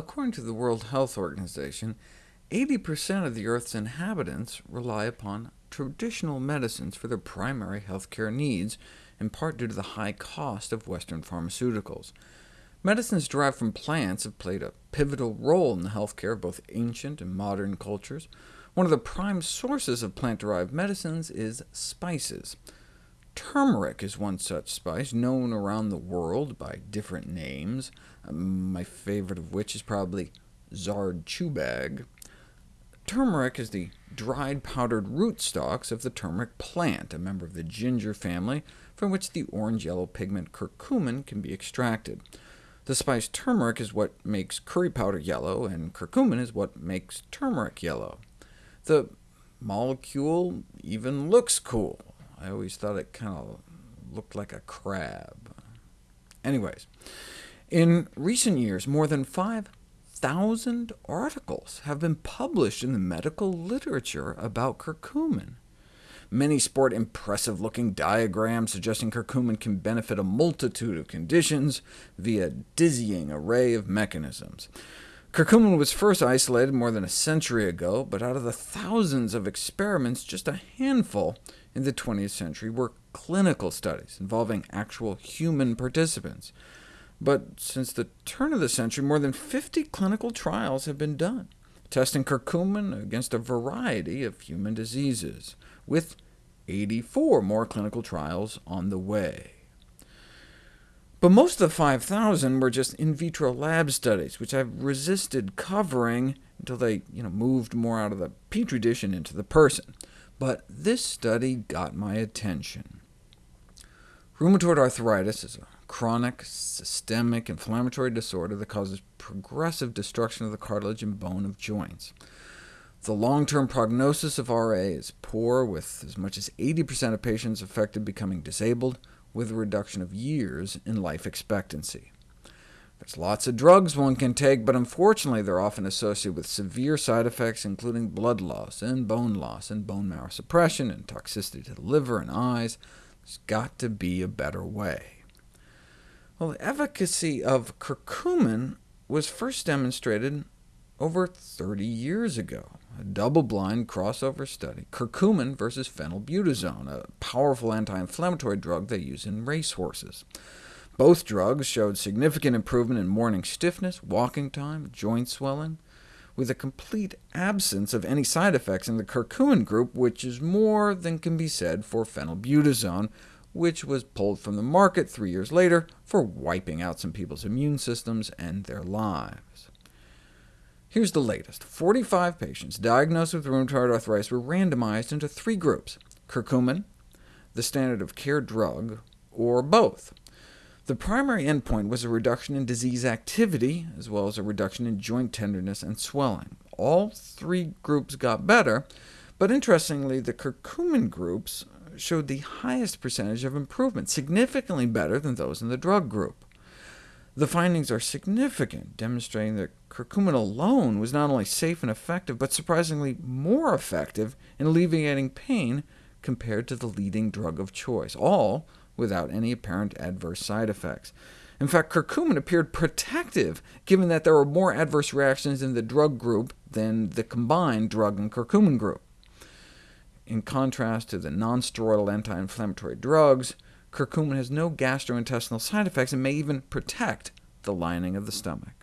According to the World Health Organization, 80% of the Earth's inhabitants rely upon traditional medicines for their primary healthcare needs, in part due to the high cost of Western pharmaceuticals. Medicines derived from plants have played a pivotal role in the healthcare of both ancient and modern cultures. One of the prime sources of plant-derived medicines is spices. Turmeric is one such spice, known around the world by different names, um, my favorite of which is probably Zard Chubag. Turmeric is the dried powdered rootstocks of the turmeric plant, a member of the ginger family, from which the orange-yellow pigment curcumin can be extracted. The spice turmeric is what makes curry powder yellow, and curcumin is what makes turmeric yellow. The molecule even looks cool. I always thought it kind of looked like a crab. Anyways, in recent years, more than 5,000 articles have been published in the medical literature about curcumin. Many sport impressive-looking diagrams suggesting curcumin can benefit a multitude of conditions via a dizzying array of mechanisms. Curcumin was first isolated more than a century ago, but out of the thousands of experiments, just a handful in the 20th century were clinical studies involving actual human participants. But since the turn of the century, more than 50 clinical trials have been done, testing curcumin against a variety of human diseases with 84 more clinical trials on the way. But most of the 5,000 were just in vitro lab studies, which I've resisted covering until they you know, moved more out of the petri dish and into the person. But this study got my attention. Rheumatoid arthritis is a chronic, systemic inflammatory disorder that causes progressive destruction of the cartilage and bone of joints. The long-term prognosis of RA is poor, with as much as 80% of patients affected becoming disabled, with a reduction of years in life expectancy. There's lots of drugs one can take, but unfortunately they're often associated with severe side effects, including blood loss, and bone loss, and bone marrow suppression, and toxicity to the liver and eyes. There's got to be a better way. Well, the efficacy of curcumin was first demonstrated over 30 years ago, a double-blind crossover study, curcumin versus phenylbutazone, a powerful anti-inflammatory drug they use in racehorses. Both drugs showed significant improvement in morning stiffness, walking time, joint swelling, with a complete absence of any side effects in the curcumin group, which is more than can be said for phenylbutazone, which was pulled from the market three years later for wiping out some people's immune systems and their lives. Here's the latest. 45 patients diagnosed with rheumatoid arthritis were randomized into three groups, curcumin, the standard of care drug, or both. The primary endpoint was a reduction in disease activity, as well as a reduction in joint tenderness and swelling. All three groups got better, but interestingly, the curcumin groups showed the highest percentage of improvement, significantly better than those in the drug group. The findings are significant, demonstrating that curcumin alone was not only safe and effective, but surprisingly more effective in alleviating pain compared to the leading drug of choice, all without any apparent adverse side effects. In fact, curcumin appeared protective, given that there were more adverse reactions in the drug group than the combined drug and curcumin group. In contrast to the nonsteroidal anti-inflammatory drugs, Curcumin has no gastrointestinal side effects and may even protect the lining of the stomach.